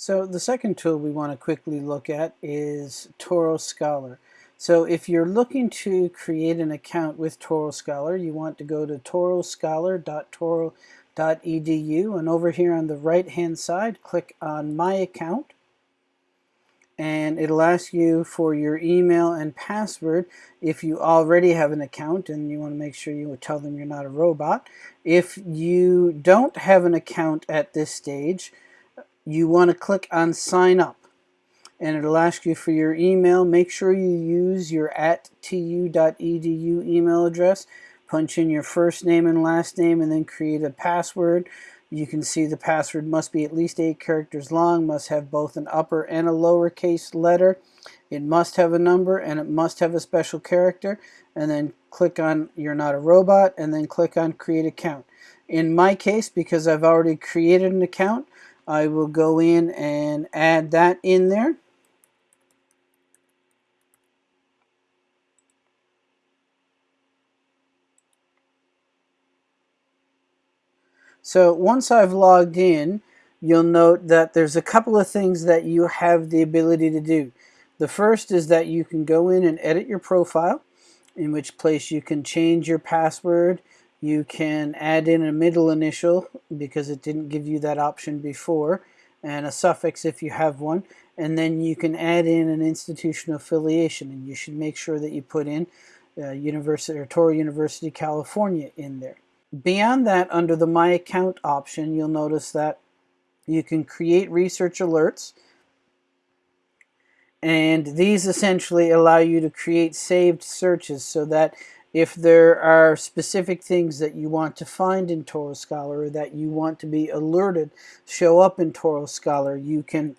So the second tool we want to quickly look at is Touro Scholar. So if you're looking to create an account with Touro Scholar, you want to go to touroscholar.touro.edu and over here on the right hand side click on My Account and it'll ask you for your email and password if you already have an account and you want to make sure you tell them you're not a robot. If you don't have an account at this stage, you want to click on sign up and it'll ask you for your email. Make sure you use your at tu.edu email address. Punch in your first name and last name and then create a password. You can see the password must be at least eight characters long, must have both an upper and a lowercase letter. It must have a number and it must have a special character. And then click on You're Not a Robot and then click on Create Account. In my case, because I've already created an account, I will go in and add that in there. So once I've logged in, you'll note that there's a couple of things that you have the ability to do. The first is that you can go in and edit your profile, in which place you can change your password, you can add in a middle initial because it didn't give you that option before and a suffix if you have one and then you can add in an institutional affiliation and you should make sure that you put in uh, University or Touro University California in there. Beyond that under the My Account option you'll notice that you can create research alerts and these essentially allow you to create saved searches so that if there are specific things that you want to find in Touro Scholar or that you want to be alerted show up in Touro Scholar, you can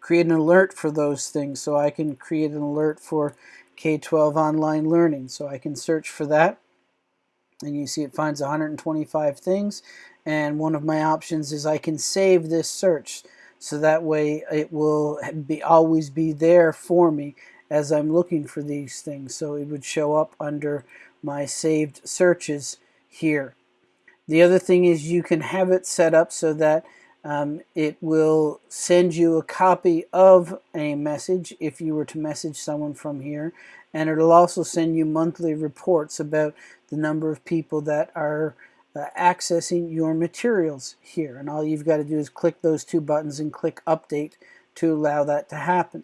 create an alert for those things. So I can create an alert for K-12 online learning. So I can search for that. And you see it finds 125 things. And one of my options is I can save this search. So that way it will be always be there for me as I'm looking for these things. So it would show up under my saved searches here. The other thing is you can have it set up so that um, it will send you a copy of a message if you were to message someone from here and it'll also send you monthly reports about the number of people that are uh, accessing your materials here and all you've got to do is click those two buttons and click update to allow that to happen.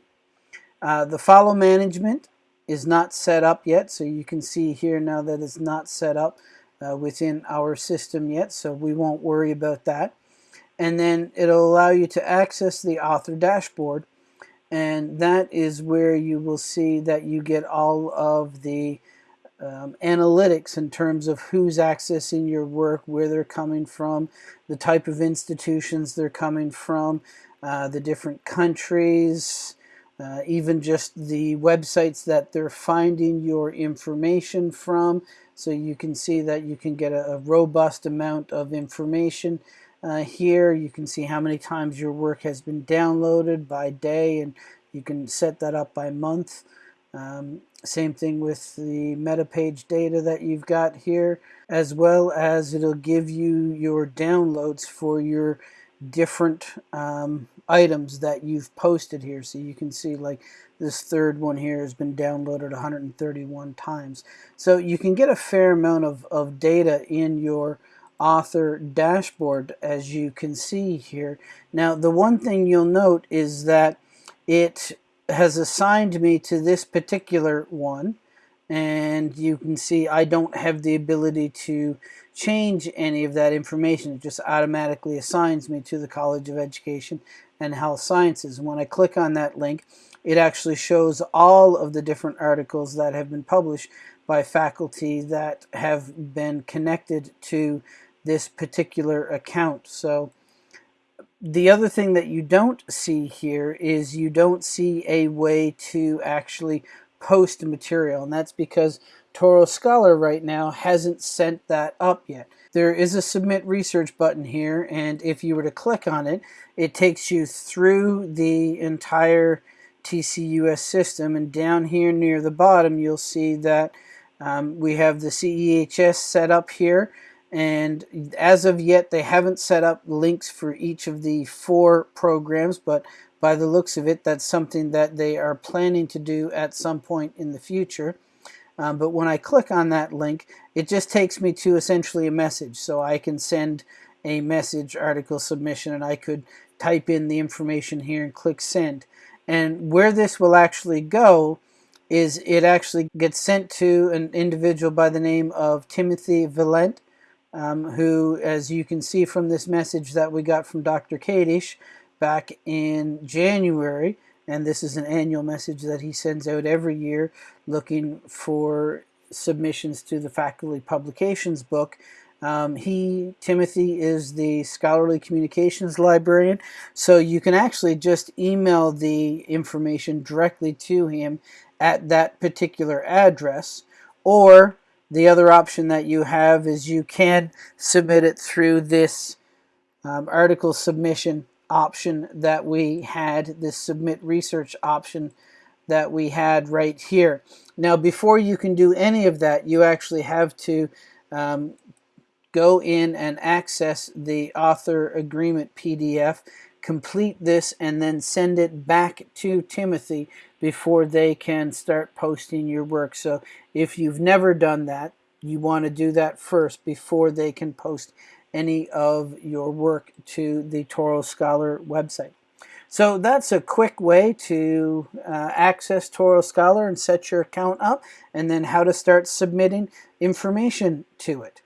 Uh, the follow management is not set up yet, so you can see here now that it's not set up uh, within our system yet, so we won't worry about that. And then it'll allow you to access the author dashboard, and that is where you will see that you get all of the um, analytics in terms of who's accessing your work, where they're coming from, the type of institutions they're coming from, uh, the different countries, uh, even just the websites that they're finding your information from. So you can see that you can get a, a robust amount of information uh, here. You can see how many times your work has been downloaded by day and you can set that up by month. Um, same thing with the meta page data that you've got here as well as it'll give you your downloads for your different um, items that you've posted here. So you can see like this third one here has been downloaded 131 times. So you can get a fair amount of, of data in your author dashboard as you can see here. Now the one thing you'll note is that it has assigned me to this particular one and you can see I don't have the ability to change any of that information. It just automatically assigns me to the College of Education and Health Sciences. When I click on that link, it actually shows all of the different articles that have been published by faculty that have been connected to this particular account. So the other thing that you don't see here is you don't see a way to actually post material and that's because Touro Scholar right now hasn't sent that up yet. There is a submit research button here and if you were to click on it it takes you through the entire TCUS system and down here near the bottom you'll see that um, we have the CEHS set up here and as of yet they haven't set up links for each of the four programs but by the looks of it that's something that they are planning to do at some point in the future. Um, but when I click on that link it just takes me to essentially a message. So I can send a message article submission and I could type in the information here and click send. And where this will actually go is it actually gets sent to an individual by the name of Timothy Valent um, who, as you can see from this message that we got from Dr. Kadish back in January, and this is an annual message that he sends out every year looking for submissions to the faculty publications book. Um, he, Timothy, is the scholarly communications librarian, so you can actually just email the information directly to him at that particular address, or the other option that you have is you can submit it through this um, article submission option that we had, this submit research option that we had right here. Now before you can do any of that you actually have to um, go in and access the author agreement PDF complete this and then send it back to Timothy before they can start posting your work. So if you've never done that, you want to do that first before they can post any of your work to the Touro Scholar website. So that's a quick way to uh, access Touro Scholar and set your account up and then how to start submitting information to it.